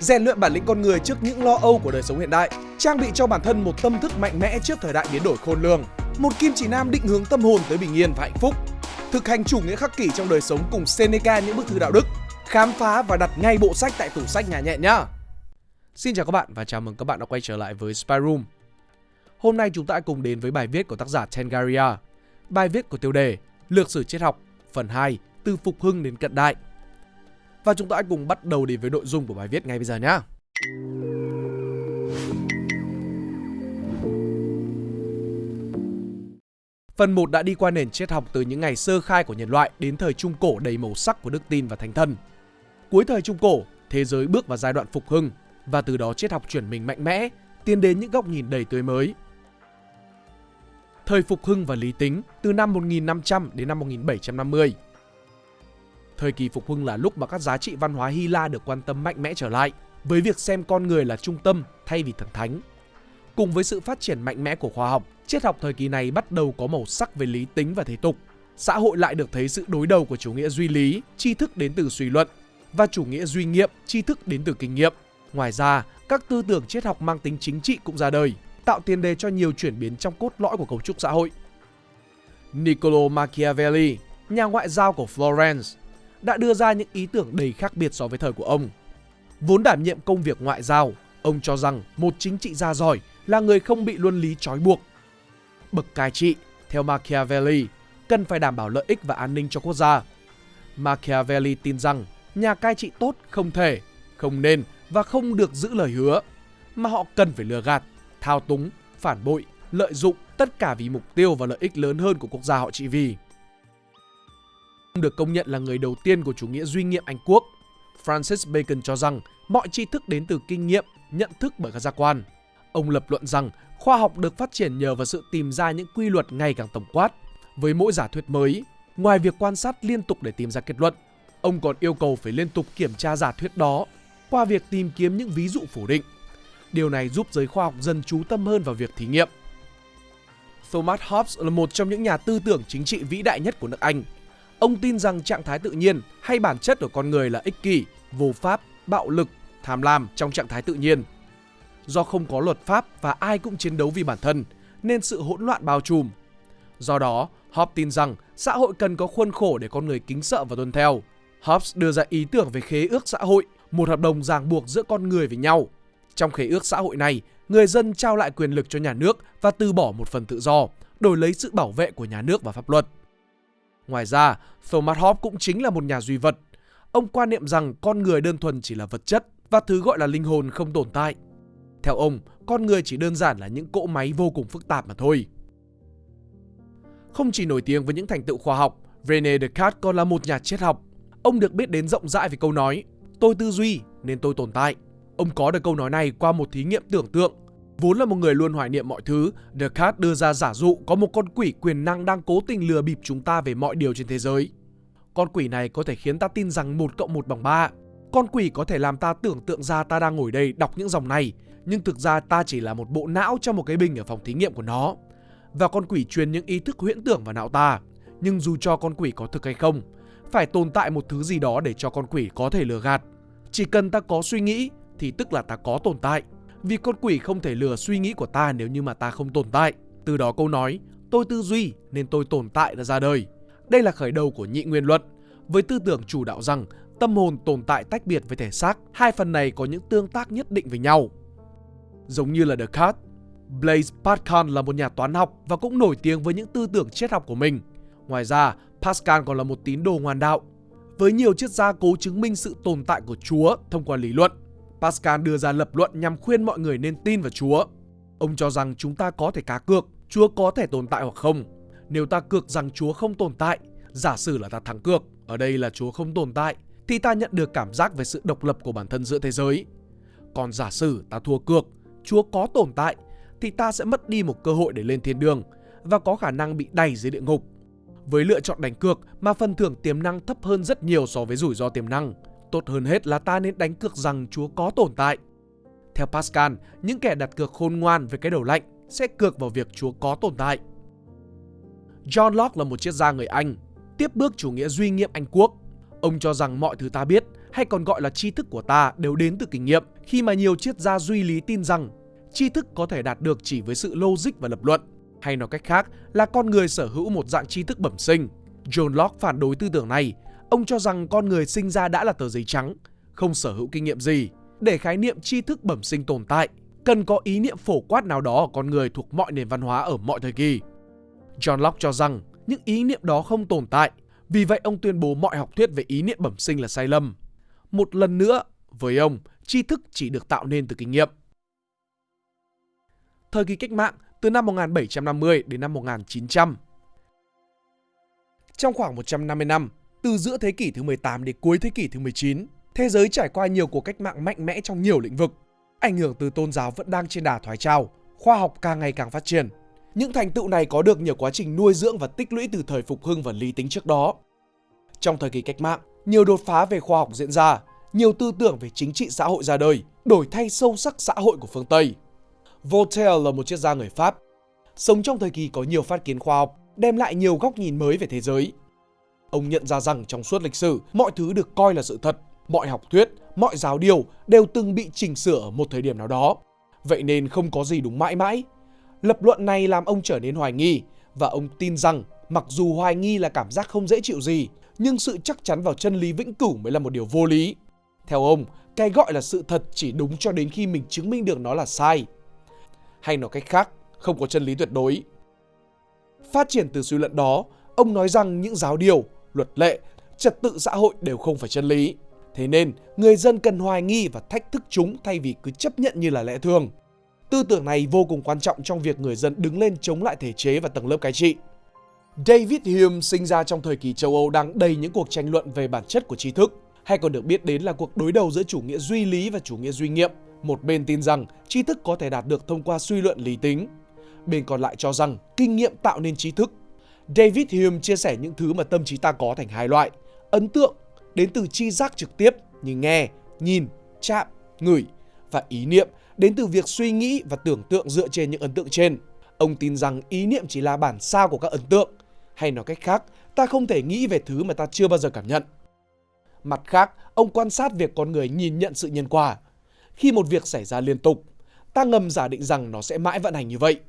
rèn luyện bản lĩnh con người trước những lo âu của đời sống hiện đại, trang bị cho bản thân một tâm thức mạnh mẽ trước thời đại biến đổi khôn lường, một kim chỉ nam định hướng tâm hồn tới bình yên và hạnh phúc, thực hành chủ nghĩa khắc kỷ trong đời sống cùng Seneca những bức thư đạo đức, khám phá và đặt ngay bộ sách tại tủ sách nhà nhẹ nhá. Xin chào các bạn và chào mừng các bạn đã quay trở lại với Spy Room. Hôm nay chúng ta cùng đến với bài viết của tác giả Tengaria. Bài viết của tiêu đề Lược sử triết học phần 2 từ phục hưng đến cận đại. Và chúng ta hãy cùng bắt đầu đến với nội dung của bài viết ngay bây giờ nhé. Phần 1 đã đi qua nền triết học từ những ngày sơ khai của nhân loại đến thời Trung Cổ đầy màu sắc của đức tin và thánh thần. Cuối thời Trung Cổ, thế giới bước vào giai đoạn phục hưng và từ đó triết học chuyển mình mạnh mẽ, tiến đến những góc nhìn đầy tươi mới. Thời phục hưng và lý tính từ năm 1500 đến năm 1750 Thời kỳ phục hưng là lúc mà các giá trị văn hóa Hy La được quan tâm mạnh mẽ trở lại, với việc xem con người là trung tâm thay vì thần thánh. Cùng với sự phát triển mạnh mẽ của khoa học, triết học thời kỳ này bắt đầu có màu sắc về lý tính và thế tục. Xã hội lại được thấy sự đối đầu của chủ nghĩa duy lý, tri thức đến từ suy luận, và chủ nghĩa duy nghiệm, tri thức đến từ kinh nghiệm. Ngoài ra, các tư tưởng triết học mang tính chính trị cũng ra đời, tạo tiền đề cho nhiều chuyển biến trong cốt lõi của cấu trúc xã hội. Niccolo Machiavelli, nhà ngoại giao của Florence, đã đưa ra những ý tưởng đầy khác biệt so với thời của ông. Vốn đảm nhiệm công việc ngoại giao, ông cho rằng một chính trị gia giỏi là người không bị luân lý trói buộc. Bậc cai trị, theo Machiavelli, cần phải đảm bảo lợi ích và an ninh cho quốc gia. Machiavelli tin rằng nhà cai trị tốt không thể, không nên và không được giữ lời hứa, mà họ cần phải lừa gạt, thao túng, phản bội, lợi dụng tất cả vì mục tiêu và lợi ích lớn hơn của quốc gia họ trị vì được công nhận là người đầu tiên của chủ nghĩa duy nghiệm Anh quốc. Francis Bacon cho rằng mọi tri thức đến từ kinh nghiệm, nhận thức bởi các giác quan. Ông lập luận rằng khoa học được phát triển nhờ vào sự tìm ra những quy luật ngày càng tổng quát. Với mỗi giả thuyết mới, ngoài việc quan sát liên tục để tìm ra kết luận, ông còn yêu cầu phải liên tục kiểm tra giả thuyết đó qua việc tìm kiếm những ví dụ phủ định. Điều này giúp giới khoa học dần chú tâm hơn vào việc thí nghiệm. Thomas Hobbes là một trong những nhà tư tưởng chính trị vĩ đại nhất của nước Anh. Ông tin rằng trạng thái tự nhiên hay bản chất của con người là ích kỷ, vô pháp, bạo lực, tham lam trong trạng thái tự nhiên. Do không có luật pháp và ai cũng chiến đấu vì bản thân, nên sự hỗn loạn bao trùm. Do đó, Hobbes tin rằng xã hội cần có khuôn khổ để con người kính sợ và tuân theo. Hobbes đưa ra ý tưởng về khế ước xã hội, một hợp đồng ràng buộc giữa con người với nhau. Trong khế ước xã hội này, người dân trao lại quyền lực cho nhà nước và từ bỏ một phần tự do, đổi lấy sự bảo vệ của nhà nước và pháp luật. Ngoài ra, Thomas Hobbes cũng chính là một nhà duy vật. Ông quan niệm rằng con người đơn thuần chỉ là vật chất và thứ gọi là linh hồn không tồn tại. Theo ông, con người chỉ đơn giản là những cỗ máy vô cùng phức tạp mà thôi. Không chỉ nổi tiếng với những thành tựu khoa học, René Descartes còn là một nhà triết học. Ông được biết đến rộng rãi về câu nói Tôi tư duy nên tôi tồn tại. Ông có được câu nói này qua một thí nghiệm tưởng tượng Vốn là một người luôn hoài niệm mọi thứ, Descartes đưa ra giả dụ có một con quỷ quyền năng đang cố tình lừa bịp chúng ta về mọi điều trên thế giới. Con quỷ này có thể khiến ta tin rằng 1 cộng 1 bằng 3. Con quỷ có thể làm ta tưởng tượng ra ta đang ngồi đây đọc những dòng này, nhưng thực ra ta chỉ là một bộ não trong một cái bình ở phòng thí nghiệm của nó. Và con quỷ truyền những ý thức huyễn tưởng vào não ta. Nhưng dù cho con quỷ có thực hay không, phải tồn tại một thứ gì đó để cho con quỷ có thể lừa gạt. Chỉ cần ta có suy nghĩ thì tức là ta có tồn tại. Vì con quỷ không thể lừa suy nghĩ của ta nếu như mà ta không tồn tại. Từ đó câu nói, tôi tư duy nên tôi tồn tại đã ra đời. Đây là khởi đầu của nhị nguyên luận, với tư tưởng chủ đạo rằng tâm hồn tồn tại tách biệt với thể xác, hai phần này có những tương tác nhất định với nhau. Giống như là Descartes, Blaise Pascal là một nhà toán học và cũng nổi tiếng với những tư tưởng triết học của mình. Ngoài ra, Pascal còn là một tín đồ ngoan đạo. Với nhiều triết gia cố chứng minh sự tồn tại của Chúa thông qua lý luận, Pascal đưa ra lập luận nhằm khuyên mọi người nên tin vào Chúa. Ông cho rằng chúng ta có thể cá cược, Chúa có thể tồn tại hoặc không. Nếu ta cược rằng Chúa không tồn tại, giả sử là ta thắng cược, ở đây là Chúa không tồn tại, thì ta nhận được cảm giác về sự độc lập của bản thân giữa thế giới. Còn giả sử ta thua cược, Chúa có tồn tại, thì ta sẽ mất đi một cơ hội để lên thiên đường và có khả năng bị đẩy dưới địa ngục. Với lựa chọn đánh cược mà phần thưởng tiềm năng thấp hơn rất nhiều so với rủi ro tiềm năng, Tốt hơn hết là ta nên đánh cược rằng Chúa có tồn tại. Theo Pascal, những kẻ đặt cược khôn ngoan về cái đầu lạnh sẽ cược vào việc Chúa có tồn tại. John Locke là một triết gia người Anh, tiếp bước chủ nghĩa duy nghiệm Anh quốc. Ông cho rằng mọi thứ ta biết hay còn gọi là tri thức của ta đều đến từ kinh nghiệm khi mà nhiều triết gia duy lý tin rằng tri thức có thể đạt được chỉ với sự logic và lập luận. Hay nói cách khác là con người sở hữu một dạng tri thức bẩm sinh. John Locke phản đối tư tưởng này. Ông cho rằng con người sinh ra đã là tờ giấy trắng, không sở hữu kinh nghiệm gì. Để khái niệm tri thức bẩm sinh tồn tại, cần có ý niệm phổ quát nào đó ở con người thuộc mọi nền văn hóa ở mọi thời kỳ. John Locke cho rằng những ý niệm đó không tồn tại, vì vậy ông tuyên bố mọi học thuyết về ý niệm bẩm sinh là sai lầm. Một lần nữa, với ông, tri thức chỉ được tạo nên từ kinh nghiệm. Thời kỳ cách mạng từ năm 1750 đến năm 1900 Trong khoảng 150 năm, từ giữa thế kỷ thứ 18 đến cuối thế kỷ thứ 19, thế giới trải qua nhiều cuộc cách mạng mạnh mẽ trong nhiều lĩnh vực. Ảnh hưởng từ tôn giáo vẫn đang trên đà thoái trào, khoa học càng ngày càng phát triển. Những thành tựu này có được nhờ quá trình nuôi dưỡng và tích lũy từ thời phục hưng và lý tính trước đó. Trong thời kỳ cách mạng, nhiều đột phá về khoa học diễn ra, nhiều tư tưởng về chính trị xã hội ra đời, đổi thay sâu sắc xã hội của phương Tây. Voltaire là một triết gia người Pháp, sống trong thời kỳ có nhiều phát kiến khoa học, đem lại nhiều góc nhìn mới về thế giới. Ông nhận ra rằng trong suốt lịch sử, mọi thứ được coi là sự thật, mọi học thuyết, mọi giáo điều đều từng bị chỉnh sửa ở một thời điểm nào đó. Vậy nên không có gì đúng mãi mãi. Lập luận này làm ông trở nên hoài nghi và ông tin rằng mặc dù hoài nghi là cảm giác không dễ chịu gì, nhưng sự chắc chắn vào chân lý vĩnh cửu mới là một điều vô lý. Theo ông, cái gọi là sự thật chỉ đúng cho đến khi mình chứng minh được nó là sai. Hay nói cách khác, không có chân lý tuyệt đối. Phát triển từ suy luận đó, ông nói rằng những giáo điều, luật lệ, trật tự xã hội đều không phải chân lý. Thế nên, người dân cần hoài nghi và thách thức chúng thay vì cứ chấp nhận như là lẽ thường. Tư tưởng này vô cùng quan trọng trong việc người dân đứng lên chống lại thể chế và tầng lớp cai trị. David Hume sinh ra trong thời kỳ châu Âu đang đầy những cuộc tranh luận về bản chất của tri thức, hay còn được biết đến là cuộc đối đầu giữa chủ nghĩa duy lý và chủ nghĩa duy nghiệm. Một bên tin rằng tri thức có thể đạt được thông qua suy luận lý tính, bên còn lại cho rằng kinh nghiệm tạo nên trí thức. David Hume chia sẻ những thứ mà tâm trí ta có thành hai loại, ấn tượng đến từ chi giác trực tiếp như nghe, nhìn, chạm, ngửi và ý niệm đến từ việc suy nghĩ và tưởng tượng dựa trên những ấn tượng trên. Ông tin rằng ý niệm chỉ là bản sao của các ấn tượng, hay nói cách khác, ta không thể nghĩ về thứ mà ta chưa bao giờ cảm nhận. Mặt khác, ông quan sát việc con người nhìn nhận sự nhân quả. Khi một việc xảy ra liên tục, ta ngầm giả định rằng nó sẽ mãi vận hành như vậy.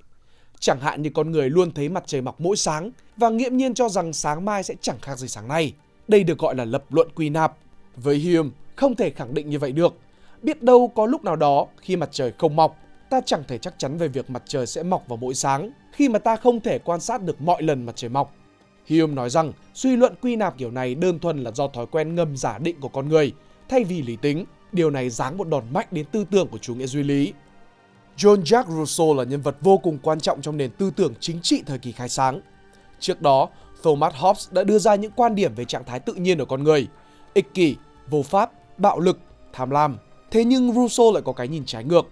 Chẳng hạn như con người luôn thấy mặt trời mọc mỗi sáng và nghiễm nhiên cho rằng sáng mai sẽ chẳng khác gì sáng nay. Đây được gọi là lập luận quy nạp. Với Hume, không thể khẳng định như vậy được. Biết đâu có lúc nào đó khi mặt trời không mọc, ta chẳng thể chắc chắn về việc mặt trời sẽ mọc vào mỗi sáng khi mà ta không thể quan sát được mọi lần mặt trời mọc. Hume nói rằng suy luận quy nạp kiểu này đơn thuần là do thói quen ngầm giả định của con người thay vì lý tính. Điều này giáng một đòn mạnh đến tư tưởng của chủ nghĩa duy lý. John Jacques Rousseau là nhân vật vô cùng quan trọng trong nền tư tưởng chính trị thời kỳ khai sáng. Trước đó, Thomas Hobbes đã đưa ra những quan điểm về trạng thái tự nhiên của con người, ích kỷ, vô pháp, bạo lực, tham lam. Thế nhưng Rousseau lại có cái nhìn trái ngược.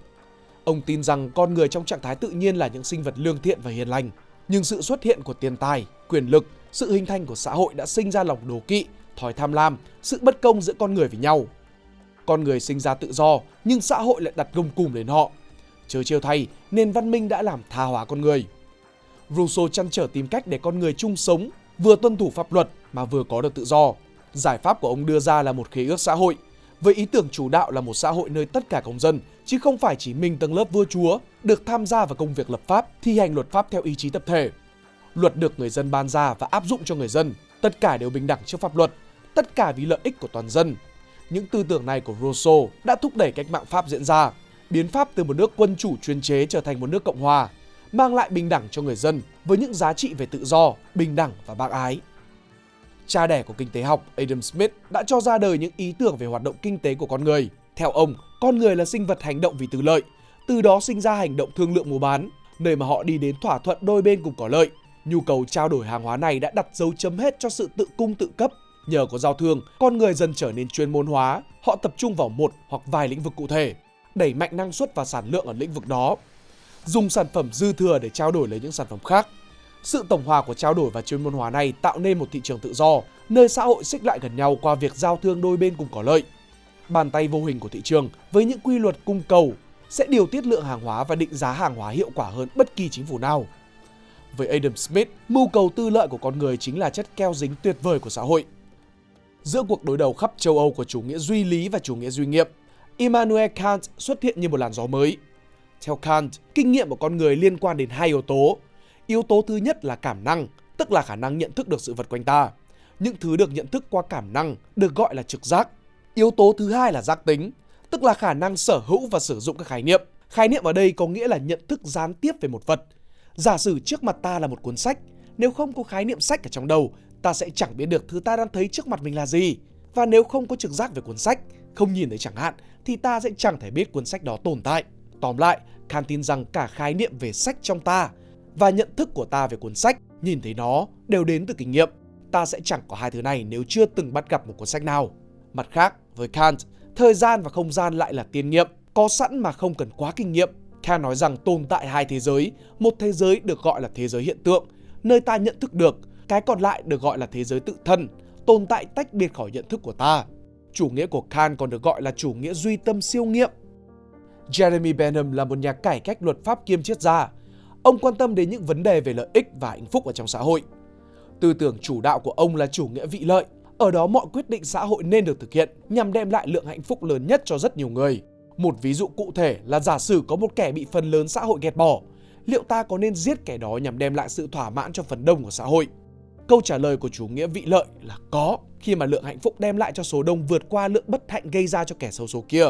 Ông tin rằng con người trong trạng thái tự nhiên là những sinh vật lương thiện và hiền lành, nhưng sự xuất hiện của tiền tài, quyền lực, sự hình thành của xã hội đã sinh ra lòng đố kỵ, thói tham lam, sự bất công giữa con người với nhau. Con người sinh ra tự do, nhưng xã hội lại đặt gông cùm lên họ. Chớ chiêu thay, nền văn minh đã làm tha hóa con người. Rousseau chăn trở tìm cách để con người chung sống, vừa tuân thủ pháp luật mà vừa có được tự do. Giải pháp của ông đưa ra là một khế ước xã hội, với ý tưởng chủ đạo là một xã hội nơi tất cả công dân, chứ không phải chỉ mình tầng lớp vua chúa, được tham gia vào công việc lập pháp, thi hành luật pháp theo ý chí tập thể. Luật được người dân ban ra và áp dụng cho người dân, tất cả đều bình đẳng trước pháp luật, tất cả vì lợi ích của toàn dân. Những tư tưởng này của Rousseau đã thúc đẩy cách mạng Pháp diễn ra, biến Pháp từ một nước quân chủ chuyên chế trở thành một nước cộng hòa, mang lại bình đẳng cho người dân với những giá trị về tự do, bình đẳng và bác ái. Cha đẻ của kinh tế học Adam Smith đã cho ra đời những ý tưởng về hoạt động kinh tế của con người. Theo ông, con người là sinh vật hành động vì tư lợi, từ đó sinh ra hành động thương lượng mua bán, nơi mà họ đi đến thỏa thuận đôi bên cùng có lợi. Nhu cầu trao đổi hàng hóa này đã đặt dấu chấm hết cho sự tự cung tự cấp. Nhờ có giao thương, con người dần trở nên chuyên môn hóa, họ tập trung vào một hoặc vài lĩnh vực cụ thể, đẩy mạnh năng suất và sản lượng ở lĩnh vực đó. Dùng sản phẩm dư thừa để trao đổi lấy những sản phẩm khác. Sự tổng hòa của trao đổi và chuyên môn hóa này tạo nên một thị trường tự do, nơi xã hội xích lại gần nhau qua việc giao thương đôi bên cùng có lợi. Bàn tay vô hình của thị trường với những quy luật cung cầu sẽ điều tiết lượng hàng hóa và định giá hàng hóa hiệu quả hơn bất kỳ chính phủ nào. Với Adam Smith, mưu cầu tư lợi của con người chính là chất keo dính tuyệt vời của xã hội. Giữa cuộc đối đầu khắp châu Âu của chủ nghĩa duy lý và chủ nghĩa duy nghiệm, Immanuel Kant xuất hiện như một làn gió mới. Theo Kant, kinh nghiệm của con người liên quan đến hai yếu tố. Yếu tố thứ nhất là cảm năng, tức là khả năng nhận thức được sự vật quanh ta. Những thứ được nhận thức qua cảm năng được gọi là trực giác. Yếu tố thứ hai là giác tính, tức là khả năng sở hữu và sử dụng các khái niệm. Khái niệm ở đây có nghĩa là nhận thức gián tiếp về một vật. Giả sử trước mặt ta là một cuốn sách, nếu không có khái niệm sách ở trong đầu, ta sẽ chẳng biết được thứ ta đang thấy trước mặt mình là gì. Và nếu không có trực giác về cuốn sách, không nhìn thấy chẳng hạn, thì ta sẽ chẳng thể biết cuốn sách đó tồn tại. Tóm lại, Kant tin rằng cả khái niệm về sách trong ta và nhận thức của ta về cuốn sách, nhìn thấy nó đều đến từ kinh nghiệm. Ta sẽ chẳng có hai thứ này nếu chưa từng bắt gặp một cuốn sách nào. Mặt khác, với Kant, thời gian và không gian lại là tiên nghiệm, có sẵn mà không cần quá kinh nghiệm. Kant nói rằng tồn tại hai thế giới, một thế giới được gọi là thế giới hiện tượng, nơi ta nhận thức được, cái còn lại được gọi là thế giới tự thân, tồn tại tách biệt khỏi nhận thức của ta. Chủ nghĩa của Kant còn được gọi là chủ nghĩa duy tâm siêu nghiệm. Jeremy Bentham là một nhà cải cách luật pháp kiêm triết gia. Ông quan tâm đến những vấn đề về lợi ích và hạnh phúc ở trong xã hội. Tư tưởng chủ đạo của ông là chủ nghĩa vị lợi. Ở đó mọi quyết định xã hội nên được thực hiện nhằm đem lại lượng hạnh phúc lớn nhất cho rất nhiều người. Một ví dụ cụ thể là giả sử có một kẻ bị phần lớn xã hội ghét bỏ. Liệu ta có nên giết kẻ đó nhằm đem lại sự thỏa mãn cho phần đông của xã hội? Câu trả lời của chủ nghĩa vị lợi là có, khi mà lượng hạnh phúc đem lại cho số đông vượt qua lượng bất hạnh gây ra cho kẻ xấu số kia.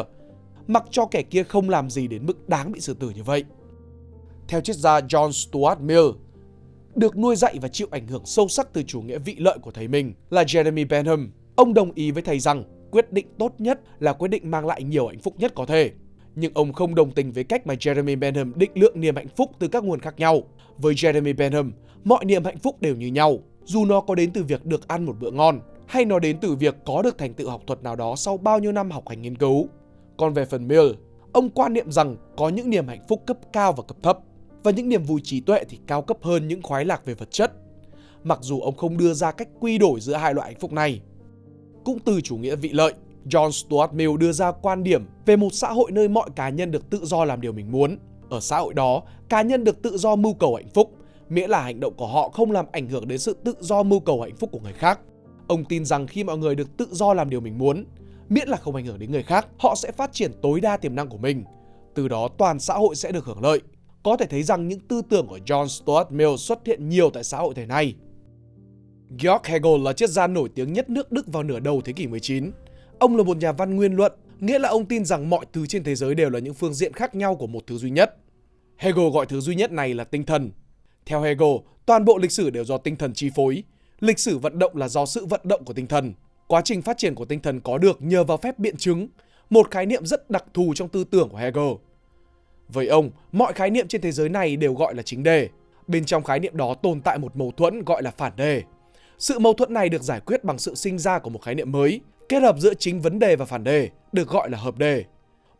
Mặc cho kẻ kia không làm gì đến mức đáng bị xử tử như vậy. Theo triết gia John Stuart Mill, được nuôi dạy và chịu ảnh hưởng sâu sắc từ chủ nghĩa vị lợi của thầy mình là Jeremy Bentham. Ông đồng ý với thầy rằng quyết định tốt nhất là quyết định mang lại nhiều hạnh phúc nhất có thể. Nhưng ông không đồng tình với cách mà Jeremy Bentham định lượng niềm hạnh phúc từ các nguồn khác nhau. Với Jeremy Bentham, mọi niềm hạnh phúc đều như nhau, dù nó có đến từ việc được ăn một bữa ngon hay nó đến từ việc có được thành tựu học thuật nào đó sau bao nhiêu năm học hành nghiên cứu. Còn về phần Mill, ông quan niệm rằng có những niềm hạnh phúc cấp cao và cấp thấp và những niềm vui trí tuệ thì cao cấp hơn những khoái lạc về vật chất. Mặc dù ông không đưa ra cách quy đổi giữa hai loại hạnh phúc này. Cũng từ chủ nghĩa vị lợi, John Stuart Mill đưa ra quan điểm về một xã hội nơi mọi cá nhân được tự do làm điều mình muốn. Ở xã hội đó, cá nhân được tự do mưu cầu hạnh phúc, miễn là hành động của họ không làm ảnh hưởng đến sự tự do mưu cầu hạnh phúc của người khác. Ông tin rằng khi mọi người được tự do làm điều mình muốn, miễn là không ảnh hưởng đến người khác, họ sẽ phát triển tối đa tiềm năng của mình. Từ đó toàn xã hội sẽ được hưởng lợi. Có thể thấy rằng những tư tưởng của John Stuart Mill xuất hiện nhiều tại xã hội thời nay. Georg Hegel là triết gia nổi tiếng nhất nước Đức vào nửa đầu thế kỷ 19. Ông là một nhà văn nguyên luận, nghĩa là ông tin rằng mọi thứ trên thế giới đều là những phương diện khác nhau của một thứ duy nhất. Hegel gọi thứ duy nhất này là tinh thần. Theo Hegel, toàn bộ lịch sử đều do tinh thần chi phối. Lịch sử vận động là do sự vận động của tinh thần. Quá trình phát triển của tinh thần có được nhờ vào phép biện chứng, một khái niệm rất đặc thù trong tư tưởng của Hegel. Với ông, mọi khái niệm trên thế giới này đều gọi là chính đề. Bên trong khái niệm đó tồn tại một mâu thuẫn gọi là phản đề. Sự mâu thuẫn này được giải quyết bằng sự sinh ra của một khái niệm mới, kết hợp giữa chính vấn đề và phản đề, được gọi là hợp đề.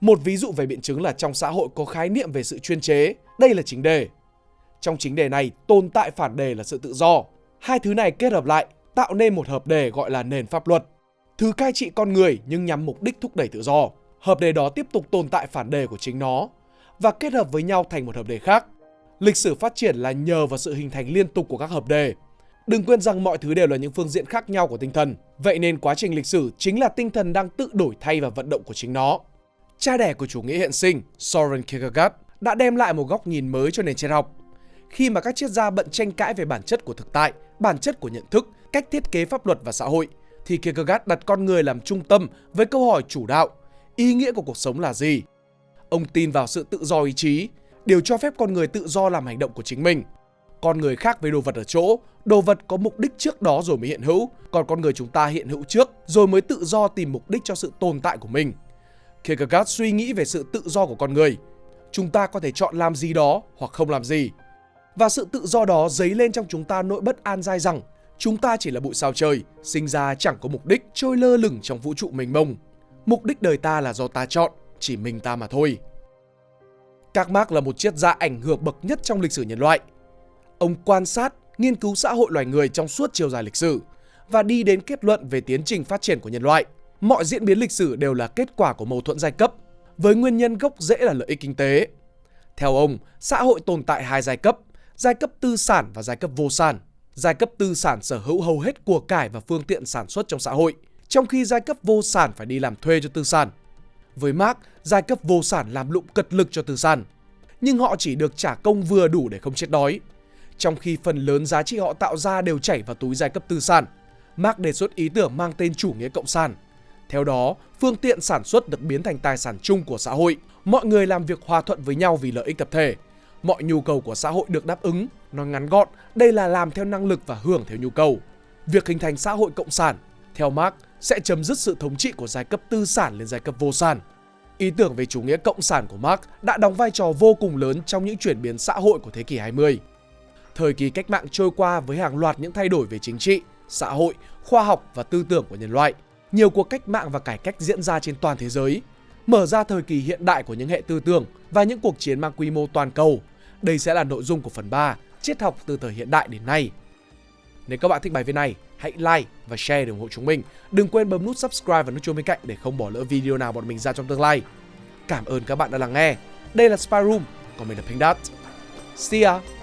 Một ví dụ về biện chứng là trong xã hội có khái niệm về sự chuyên chế, đây là chính đề. Trong chính đề này, tồn tại phản đề là sự tự do. Hai thứ này kết hợp lại, tạo nên một hợp đề gọi là nền pháp luật. Thứ cai trị con người nhưng nhằm mục đích thúc đẩy tự do. Hợp đề đó tiếp tục tồn tại phản đề của chính nó và kết hợp với nhau thành một hợp đề khác. Lịch sử phát triển là nhờ vào sự hình thành liên tục của các hợp đề. Đừng quên rằng mọi thứ đều là những phương diện khác nhau của tinh thần. Vậy nên quá trình lịch sử chính là tinh thần đang tự đổi thay và vận động của chính nó. Cha đẻ của chủ nghĩa hiện sinh, Soren Kierkegaard, đã đem lại một góc nhìn mới cho nền triết học. Khi mà các triết gia bận tranh cãi về bản chất của thực tại, bản chất của nhận thức, cách thiết kế pháp luật và xã hội, thì Kierkegaard đặt con người làm trung tâm với câu hỏi chủ đạo, ý nghĩa của cuộc sống là gì? Ông tin vào sự tự do ý chí, điều cho phép con người tự do làm hành động của chính mình. Con người khác với đồ vật ở chỗ, đồ vật có mục đích trước đó rồi mới hiện hữu, còn con người chúng ta hiện hữu trước rồi mới tự do tìm mục đích cho sự tồn tại của mình. Kierkegaard suy nghĩ về sự tự do của con người. Chúng ta có thể chọn làm gì đó hoặc không làm gì. Và sự tự do đó dấy lên trong chúng ta nỗi bất an dai rằng chúng ta chỉ là bụi sao trời, sinh ra chẳng có mục đích, trôi lơ lửng trong vũ trụ mênh mông. Mục đích đời ta là do ta chọn, chỉ mình ta mà thôi. Các Marx là một triết gia ảnh hưởng bậc nhất trong lịch sử nhân loại. Ông quan sát, nghiên cứu xã hội loài người trong suốt chiều dài lịch sử và đi đến kết luận về tiến trình phát triển của nhân loại. Mọi diễn biến lịch sử đều là kết quả của mâu thuẫn giai cấp, với nguyên nhân gốc rễ là lợi ích kinh tế. Theo ông, xã hội tồn tại hai giai cấp, giai cấp tư sản và giai cấp vô sản. Giai cấp tư sản sở hữu hầu hết của cải và phương tiện sản xuất trong xã hội, trong khi giai cấp vô sản phải đi làm thuê cho tư sản. Với Marx, giai cấp vô sản làm lụng cật lực cho tư sản, nhưng họ chỉ được trả công vừa đủ để không chết đói. Trong khi phần lớn giá trị họ tạo ra đều chảy vào túi giai cấp tư sản, Marx đề xuất ý tưởng mang tên chủ nghĩa cộng sản. Theo đó, phương tiện sản xuất được biến thành tài sản chung của xã hội. Mọi người làm việc hòa thuận với nhau vì lợi ích tập thể. Mọi nhu cầu của xã hội được đáp ứng. Nói ngắn gọn, đây là làm theo năng lực và hưởng theo nhu cầu. Việc hình thành xã hội cộng sản, theo Marx, sẽ chấm dứt sự thống trị của giai cấp tư sản lên giai cấp vô sản. Ý tưởng về chủ nghĩa cộng sản của Marx đã đóng vai trò vô cùng lớn trong những chuyển biến xã hội của thế kỷ 20. Thời kỳ cách mạng trôi qua với hàng loạt những thay đổi về chính trị, xã hội, khoa học và tư tưởng của nhân loại. Nhiều cuộc cách mạng và cải cách diễn ra trên toàn thế giới, mở ra thời kỳ hiện đại của những hệ tư tưởng và những cuộc chiến mang quy mô toàn cầu. Đây sẽ là nội dung của phần 3, triết học từ thời hiện đại đến nay. Nếu các bạn thích bài viết này, hãy like và share để ủng hộ chúng mình. Đừng quên bấm nút subscribe và nút chuông bên cạnh để không bỏ lỡ video nào bọn mình ra trong tương lai. Cảm ơn các bạn đã lắng nghe. Đây là Spy Room, còn mình là Pink Dot. See ya!